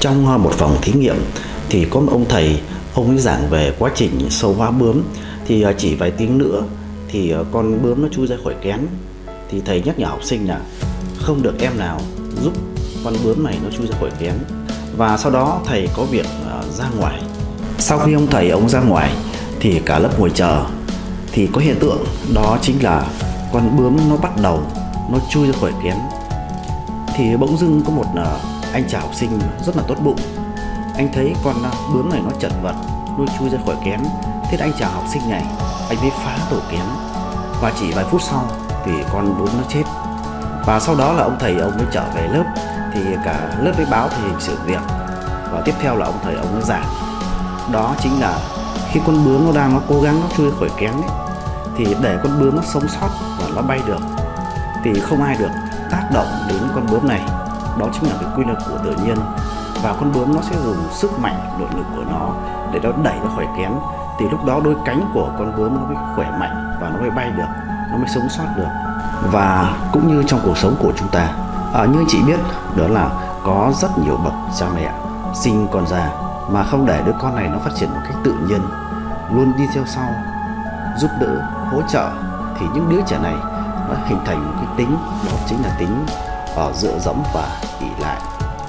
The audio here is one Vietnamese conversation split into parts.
Trong à, một phòng thí nghiệm thì có một ông thầy, ông ấy giảng về quá trình sâu hóa bướm. Thì à, chỉ vài tiếng nữa thì à, con bướm nó chui ra khỏi kén. Thì thầy nhắc nhở học sinh là không được em nào giúp con bướm này nó chui ra khỏi kén. Và sau đó thầy có việc ra ngoài. Sau khi ông thầy ông ra ngoài thì cả lớp ngồi chờ. Thì có hiện tượng, đó chính là con bướm nó bắt đầu nó chui ra khỏi kén. Thì bỗng dưng có một anh chào học sinh rất là tốt bụng. Anh thấy con à, bướm này nó chật vật nó chui ra khỏi kén. Thế anh chào học sinh này anh mới phá tổ kén. Và chỉ vài phút sau thì con bướm nó chết. Và sau đó là ông thầy ông mới trở về lớp thì cả lớp mới báo thì hình sự việc. Và tiếp theo là ông thầy ông mới giảng. Đó chính là khi con bướm nó đang nó cố gắng nó chui khỏi kén ấy, thì để con bướm nó sống sót và nó bay được thì không ai được tác động đến con bướm này đó chính là cái quy luật của tự nhiên. Và con bướm nó sẽ dùng sức mạnh nội lực của nó để nó đẩy nó khỏi kén. Thì lúc đó đôi cánh của con bướm nó mới khỏe mạnh và nó mới bay được nó mới sống sót được. Và cũng như trong cuộc sống của chúng ta à, như chị biết đó là có rất nhiều bậc cha mẹ sinh con ra mà không để đứa con này nó phát triển một cách tự nhiên luôn đi theo sau giúp đỡ hỗ trợ. Thì những đứa trẻ này nó hình thành một cái tính đó chính là tính ở dựa dẫm và ỉ lại.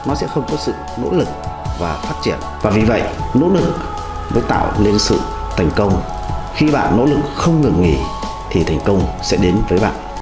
Nó sẽ không có sự nỗ lực và phát triển. Và vì vậy, nỗ lực mới tạo nên sự thành công. Khi bạn nỗ lực không ngừng nghỉ, thì thành công sẽ đến với bạn.